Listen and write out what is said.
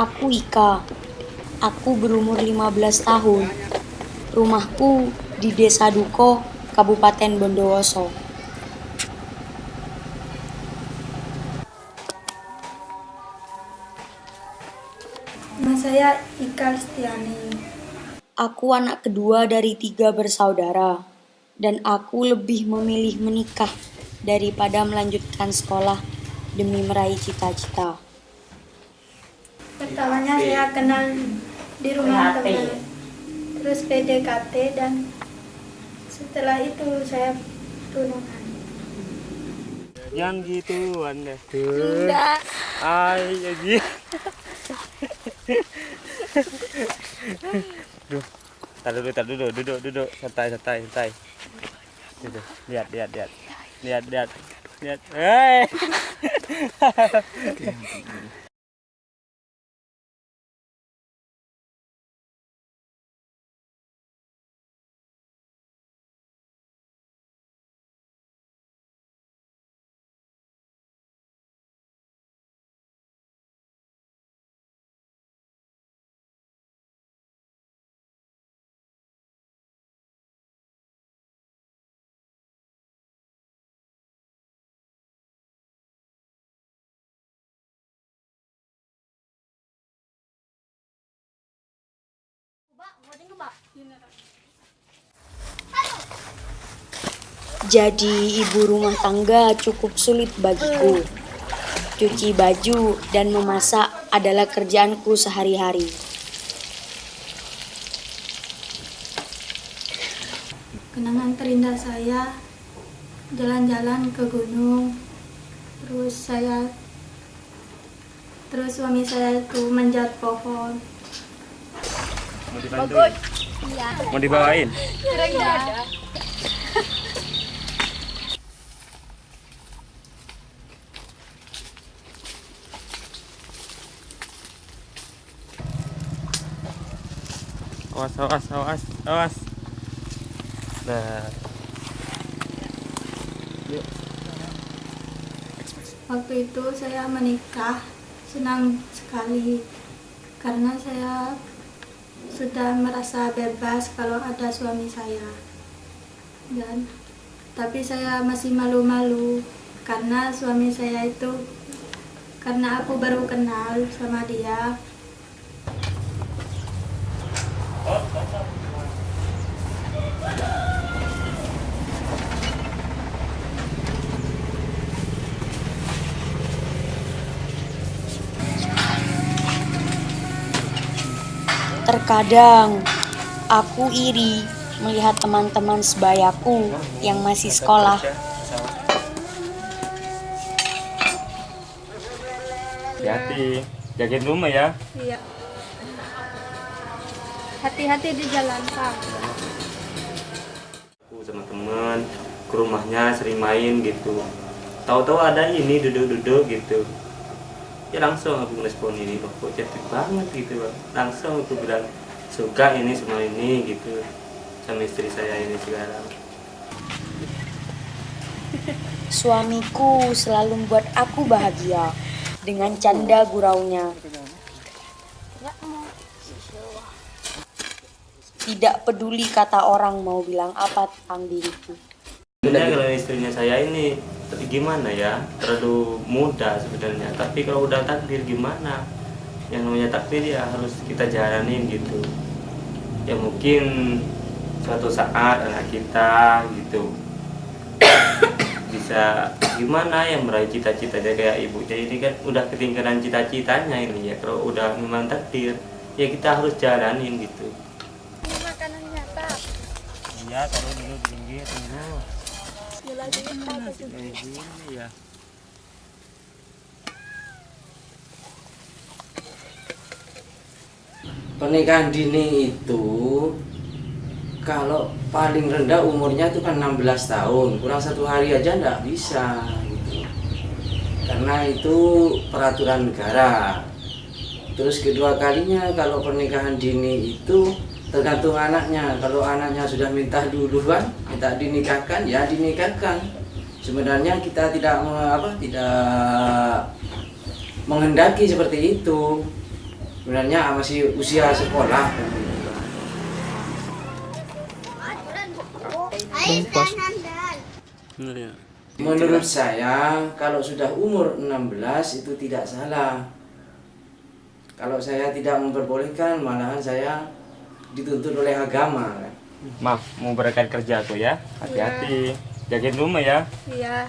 Aku Ika. Aku berumur 15 tahun. Rumahku di Desa Duko, Kabupaten Bondowoso. Nama saya Ika Listiani. Aku anak kedua dari tiga bersaudara, dan aku lebih memilih menikah daripada melanjutkan sekolah demi meraih cita-cita. Pertamanya saya kenal di rumah teman, terus PDKT dan setelah itu saya tunangan. Jangan gitu anda tuh. Enggak. Ay, aji. Duh. Tar dulu, tar dulu, duduk, duduk, santai, santai, santai. Duduk. Lihat, lihat, lihat. Lihat, lihat. Lihat. Hei. Jadi ibu rumah tangga cukup sulit bagiku. Cuci baju dan memasak adalah kerjaanku sehari-hari. Kenangan terindah saya jalan-jalan ke gunung. Terus saya terus suami saya itu menjat pohon. Mau dibantuin? Mau dibawain? Awas, awas, awas, awas. Nah, yuk. Waktu itu saya menikah senang sekali karena saya sudah merasa bebas kalau ada suami saya. Dan tapi saya masih malu-malu karena suami saya itu karena aku baru kenal sama dia. Terkadang aku iri melihat teman-teman sebayaku yang masih sekolah. Hati-hati. Jagain rumah ya. Iya. Hati-hati di jalan, Pak. Aku sama teman ke rumahnya sering main gitu. Tahu-tahu ada ini duduk-duduk gitu. Ya langsung aku ngerespon ini, oh, kok cantik banget gitu Bang. Langsung aku bilang suka ini semua ini gitu sama istri saya ini sekarang. Suamiku selalu membuat aku bahagia dengan canda guraunya. Tidak peduli kata orang mau bilang apa tentang diriku. Sebenarnya kalau istrinya saya ini gimana ya? Terlalu muda sebenarnya. Tapi kalau udah takdir gimana? Yang namanya takdir ya harus kita jalanin gitu. Ya mungkin suatu saat anak kita gitu bisa gimana yang meraih cita-citanya? Kayak ibunya ini kan udah ketinggalan cita-citanya ini ya. Kalau udah memang takdir ya kita harus jalanin gitu. Makanannya, Pak. iya taruh dulu di pinggir tunggu Pernikahan dini itu kalau paling rendah umurnya itu kan 16 tahun kurang satu hari aja nggak bisa gitu. karena itu peraturan negara terus kedua kalinya kalau pernikahan dini itu tergantung anaknya. Kalau anaknya sudah minta duluan minta dinikahkan ya dinikahkan sebenarnya kita tidak apa tidak menghendaki seperti itu. Sebenarnya masih usia sekolah. Menurut saya kalau sudah umur 16 itu tidak salah. Kalau saya tidak memperbolehkan malahan saya dituntut oleh agama kan. Maaf, mau berangkat kerja aku ya. Hati-hati. Jagain rumah ya. Iya.